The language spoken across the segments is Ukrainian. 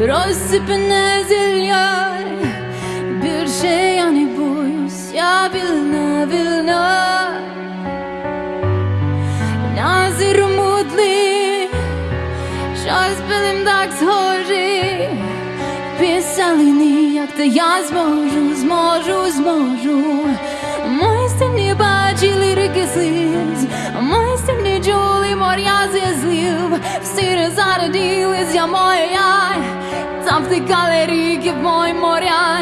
Розсипане зілля Більше я не боюсь, я вільна, вільна. Назір мудлий Щось білим так схожий Писали ніяк, та я зможу, зможу, зможу. Мої стіни бачили ріки сліз. Мої стіни чули моря зі злів Всі не зародились, я моя Там втикали ріки в мої моря.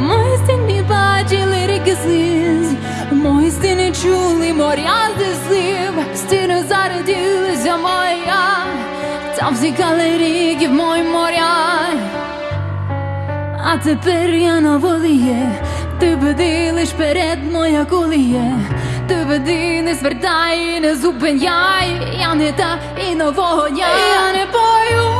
Мої стіни бачили ріки сліз Мої стіни чули моря Всі не зародились, моя. Там ріки в мої моря. А тепер я на волі. Ти веди лиш перед моя коліє Ти веди, не звертай, не зупиняй. Я не та і нового дня. Я не боюсь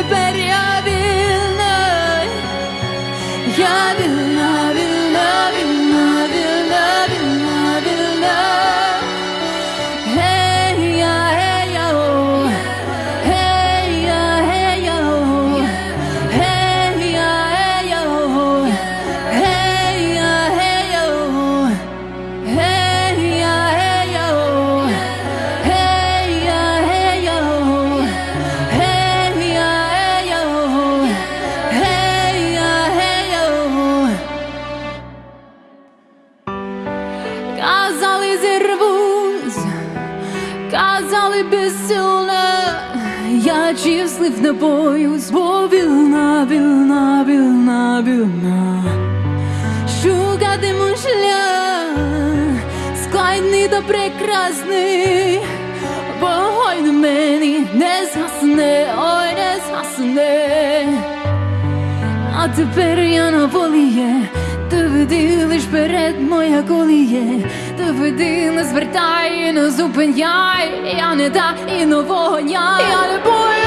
Siberia казали безсилна, я числив не боюсь, бо вільна, вільна, вільна, вільна. Шукатиму шлях, складний та прекрасний, вогонь на мені не згасне, ой, не згасне. А тепер я на волі, ти веди перед моя коліє, ти веди, звертай, не зупиняй, я не та і нового дня, я не бою.